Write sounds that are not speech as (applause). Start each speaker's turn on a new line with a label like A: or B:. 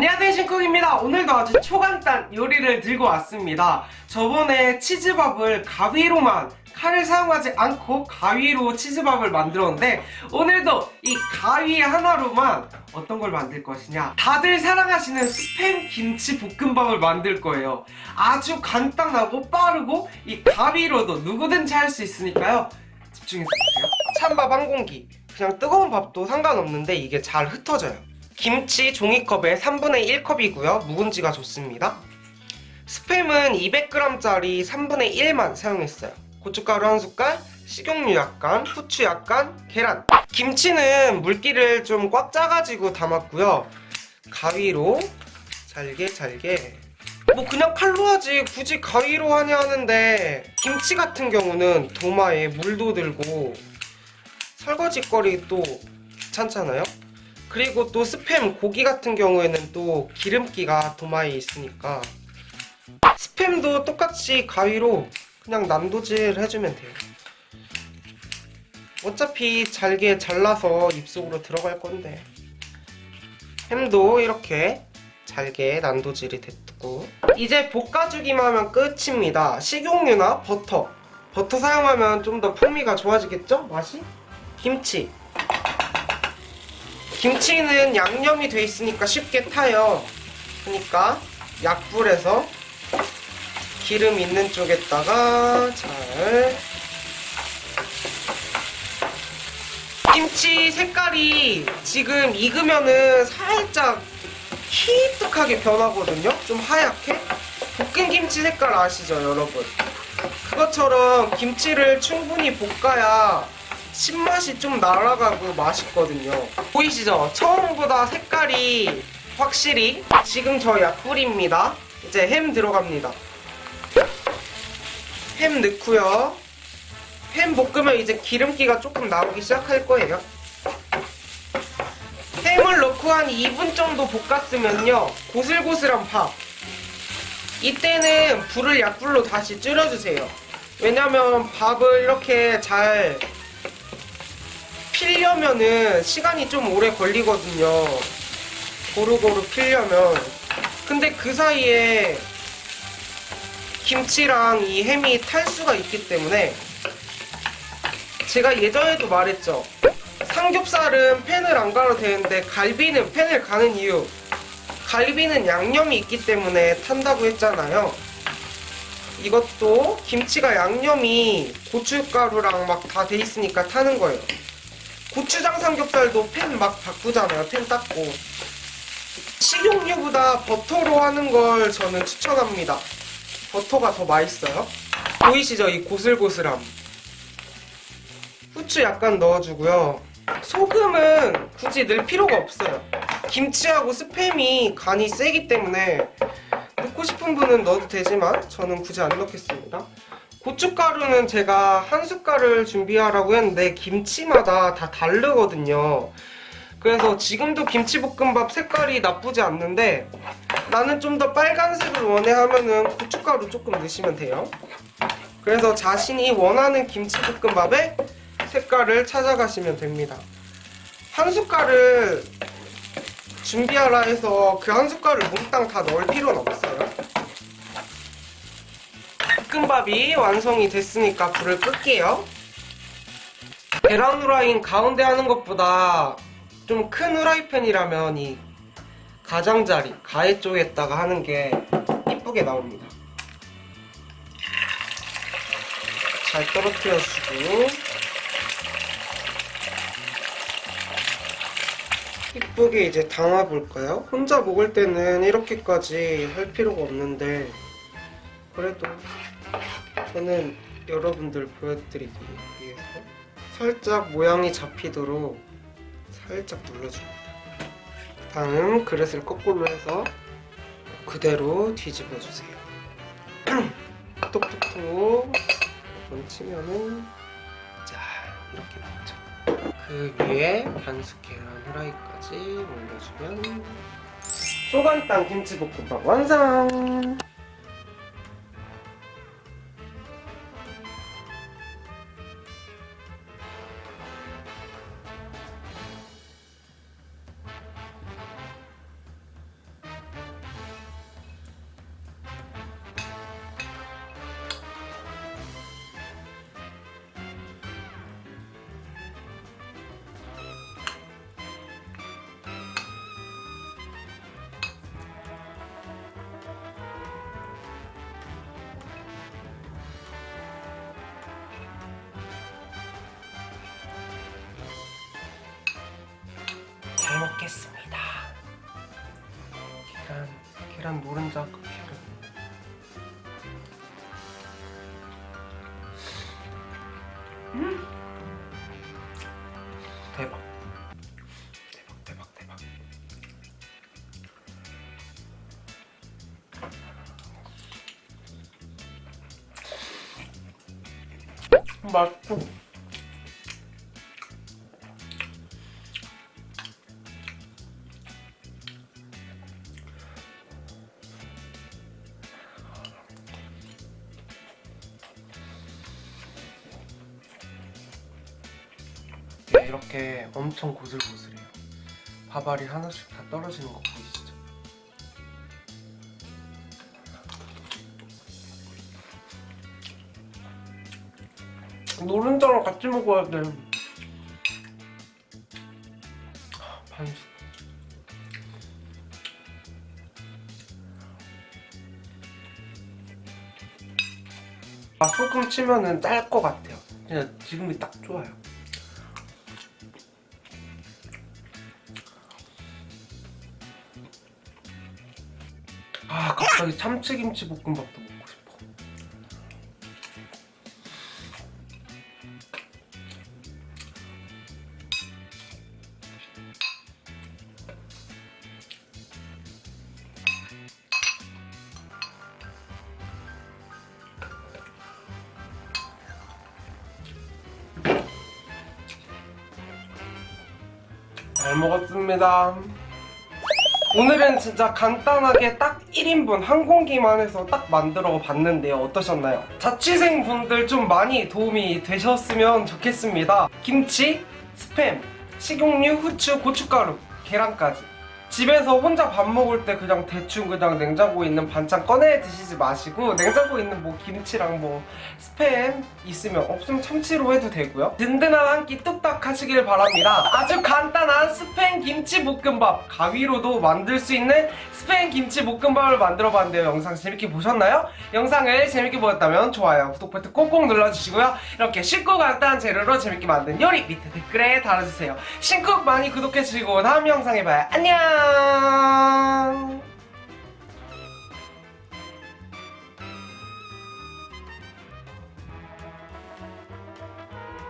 A: 안녕하세요 신쿡입니다. 오늘도 아주 초간단 요리를 들고 왔습니다. 저번에 치즈밥을 가위로만 칼을 사용하지 않고 가위로 치즈밥을 만들었는데 오늘도 이 가위 하나로만 어떤 걸 만들 것이냐? 다들 사랑하시는 스팸 김치 볶음밥을 만들 거예요. 아주 간단하고 빠르고 이 가위로도 누구든지 할 수 있으니까요. 집중해서 보세요. 찬밥 한 공기. 그냥 뜨거운 밥도 상관없는데 이게 잘 흩어져요 김치 종이컵에 3분의 1컵이고요. 묵은지가 좋습니다. 스팸은 200g짜리 3분의 1만 사용했어요. 고춧가루 한 숟갈, 식용유 약간, 후추 약간, 계란. 김치는 물기를 좀 꽉 짜가지고 담았고요. 가위로 잘게 잘게 뭐 그냥 칼로 하지 굳이 가위로 하냐 하는데 김치 같은 경우는 도마에 물도 들고 설거지거리 또 귀찮잖아요? 그리고 또 스팸 고기 같은 경우에는 또 기름기가 도마에 있으니까 스팸도 똑같이 가위로 그냥 난도질 해주면 돼요 어차피 잘게 잘라서 입속으로 들어갈 건데 햄도 이렇게 잘게 난도질이 됐고 이제 볶아주기만 하면 끝입니다 식용유나 버터 버터 사용하면 좀 더 풍미가 좋아지겠죠? 맛이? 김치 김치는 양념이 돼 있으니까 쉽게 타요. 그러니까 약불에서 기름 있는 쪽에다가 잘 김치 색깔이 지금 익으면은 살짝 희뚝하게 변하거든요. 좀 하얗게. 볶은 김치 색깔 아시죠, 여러분? 그것처럼 김치를 충분히 볶아야 신맛이 좀 날아가고 맛있거든요. 보이시죠? 처음보다 색깔이 확실히 지금 저 약불입니다. 이제 햄 들어갑니다. 햄 넣고요. 햄 볶으면 이제 기름기가 조금 나오기 시작할 거예요. 햄을 넣고 한 2분 정도 볶았으면요. 고슬고슬한 밥. 이때는 불을 약불로 다시 줄여주세요. 왜냐면 밥을 이렇게 잘 필려면은 시간이 좀 오래 걸리거든요. 고루고루 필려면. 근데 그 사이에 김치랑 이 햄이 탈 수가 있기 때문에 제가 예전에도 말했죠. 삼겹살은 팬을 안 가도 되는데 갈비는 팬을 가는 이유 갈비는 양념이 있기 때문에 탄다고 했잖아요. 이것도 김치가 양념이 고춧가루랑 막 다 돼 있으니까 타는 거예요. 고추장 삼겹살도 팬 막 바꾸잖아요. 팬 닦고. 식용유보다 버터로 하는 걸 저는 추천합니다. 버터가 더 맛있어요. 보이시죠? 이 고슬고슬함. 후추 약간 넣어주고요. 소금은 굳이 넣을 필요가 없어요. 김치하고 스팸이 간이 세기 때문에 넣고 싶은 분은 넣어도 되지만 저는 굳이 안 넣겠습니다. 고춧가루는 제가 한 숟갈을 준비하라고 했는데 김치마다 다 다르거든요. 그래서 지금도 김치볶음밥 색깔이 나쁘지 않는데 나는 좀 더 빨간색을 원해 하면은 고춧가루 조금 넣으시면 돼요. 그래서 자신이 원하는 김치볶음밥의 색깔을 찾아가시면 됩니다. 한 숟갈을 준비하라 해서 그 한 숟갈을 몽땅 다 넣을 필요는 없어요. 볶음밥이 완성이 됐으니까 불을 끌게요. 계란 후라이인 가운데 하는 것보다 좀 큰 후라이팬이라면 이 가장자리, 가해 쪽에다가 하는 게 이쁘게 나옵니다. 잘 떨어뜨려주고 이쁘게 이제 담아볼까요? 혼자 먹을 때는 이렇게까지 할 필요가 없는데 그래도 저는 여러분들 보여드리기 위해서 살짝 모양이 잡히도록 살짝 눌러줍니다. 다음 그릇을 거꾸로 해서 그대로 뒤집어주세요. (clears throat) 톡톡톡 얹히면은 자 이렇게 나오죠. 그 위에 반숙 계란 후라이까지 올려주면 소간땅 김치볶음밥 완성! 먹겠습니다. 계란, 계란 노른자 계란. 음, 대박, 대박, 대박, 대박. 맛있어. 이렇게 엄청 고슬고슬해요. 밥알이 하나씩 다 떨어지는 거 보이시죠? 노른자랑 같이 먹어야 돼. 반숙. 아 소금 치면은 짤 것 같아요. 그냥 지금이 딱 좋아요. 아 갑자기 참치김치 볶음밥도 먹고 싶어. 잘 먹었습니다. 오늘은 진짜 간단하게 딱 1인분 한 공기만 해서 딱 만들어 봤는데요. 어떠셨나요? 자취생 분들 좀 많이 도움이 되셨으면 좋겠습니다. 김치, 스팸, 식용유, 후추, 고춧가루, 계란까지. 집에서 혼자 밥 먹을 때 그냥 대충 그냥 냉장고에 있는 반찬 꺼내 드시지 마시고 냉장고에 있는 뭐 김치랑 뭐 스팸 있으면 없으면 참치로 해도 되고요. 든든한 한 끼 뚝딱 하시길 바랍니다. 아주 간단한 스팸 김치 볶음밥. 가위로도 만들 수 있는 스팸 김치 볶음밥을 만들어 봤는데요. 영상 재밌게 보셨나요? 영상을 재밌게 보셨다면 좋아요 구독 버튼 꼭꼭 눌러주시고요. 이렇게 쉽고 간단한 재료로 재밌게 만든 요리 밑에 댓글에 달아주세요. 신쿡 많이 구독해주시고 다음 영상에 봐요. 안녕 噔。